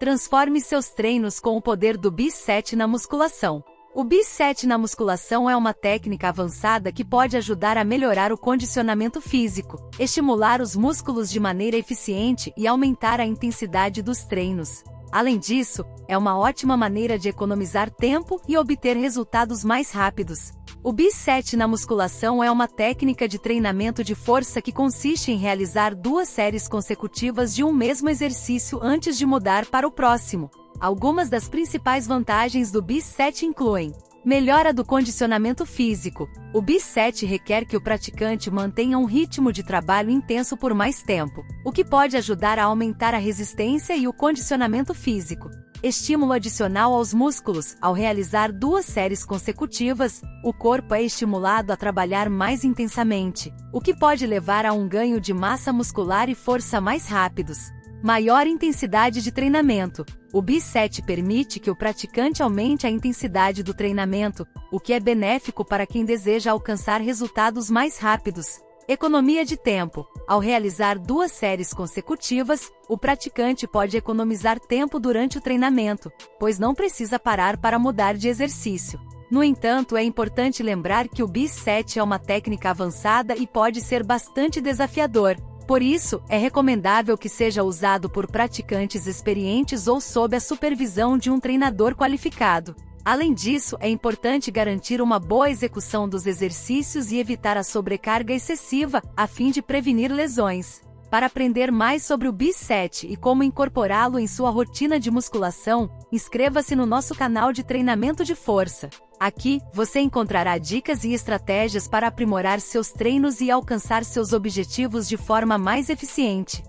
Transforme seus treinos com o poder do BIS 7 na musculação. O BIS 7 na musculação é uma técnica avançada que pode ajudar a melhorar o condicionamento físico, estimular os músculos de maneira eficiente e aumentar a intensidade dos treinos. Além disso, é uma ótima maneira de economizar tempo e obter resultados mais rápidos. O BIS 7 na musculação é uma técnica de treinamento de força que consiste em realizar duas séries consecutivas de um mesmo exercício antes de mudar para o próximo. Algumas das principais vantagens do BIS 7 incluem Melhora do condicionamento físico. O BIS 7 requer que o praticante mantenha um ritmo de trabalho intenso por mais tempo, o que pode ajudar a aumentar a resistência e o condicionamento físico. Estímulo adicional aos músculos. Ao realizar duas séries consecutivas, o corpo é estimulado a trabalhar mais intensamente, o que pode levar a um ganho de massa muscular e força mais rápidos. Maior intensidade de treinamento. O BIS-7 permite que o praticante aumente a intensidade do treinamento, o que é benéfico para quem deseja alcançar resultados mais rápidos. Economia de tempo. Ao realizar duas séries consecutivas, o praticante pode economizar tempo durante o treinamento, pois não precisa parar para mudar de exercício. No entanto, é importante lembrar que o BIS-7 é uma técnica avançada e pode ser bastante desafiador, por isso, é recomendável que seja usado por praticantes experientes ou sob a supervisão de um treinador qualificado. Além disso, é importante garantir uma boa execução dos exercícios e evitar a sobrecarga excessiva, a fim de prevenir lesões. Para aprender mais sobre o BIS-7 e como incorporá-lo em sua rotina de musculação, inscreva-se no nosso canal de treinamento de força. Aqui, você encontrará dicas e estratégias para aprimorar seus treinos e alcançar seus objetivos de forma mais eficiente.